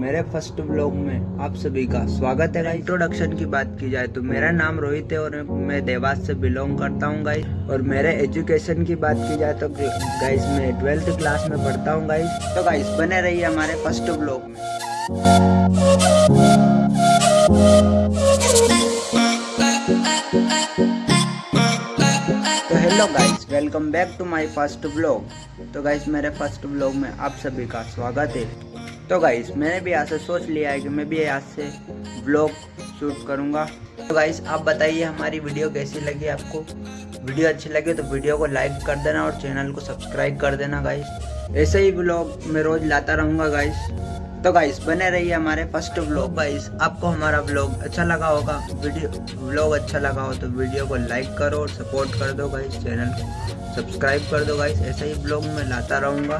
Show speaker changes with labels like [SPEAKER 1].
[SPEAKER 1] First blog में आप सभी का स्वागत है। इंट्रोडक्शन की बात की जाए तो मेरा नाम रोहित है और मैं देवास से बिलोंग करता हूँ गाइस और मेरे एजुकेशन की बात की जाए तो गाइस मैं ट्वेल्थ क्लास में पढ़ता हूँ गाइस तो गाइस बने रहिए हमारे फ़र्स्ट ब्लॉग में। तो hello guys welcome back to my first blog तो गाइस मेरे फ़र्स्ट ब्लॉग में आप सभी का स्वागत है। तो गाइस मैंने भी यहाँ से सोच लिया है कि मैं भी यहाँ से ब्लॉग शूट करूँगा। तो गाइस आप बताइए हमारी वीडियो कैसी लगी आपको? वीडियो अच्छी लगी तो वीडियो को लाइक कर देना और चैनल को सब्सक्राइब कर देना गाइस ऐसे ही ब्लॉग मैं रोज़ लाता रहूँगा गाइस तो गाइस बने रहिए हमारे फ़र्स्ट ब्लॉग गाइस आपको हमारा ब्लॉग अच्छा लगा होगा वीडियो ब्लॉग अच्छा लगा हो तो वीडियो को लाइक करो और सपोर्ट कर दो गाइस चैनल को सब्सक्राइब कर दो गाइस ऐसे ही ब्लॉग में लाता रहूँगा।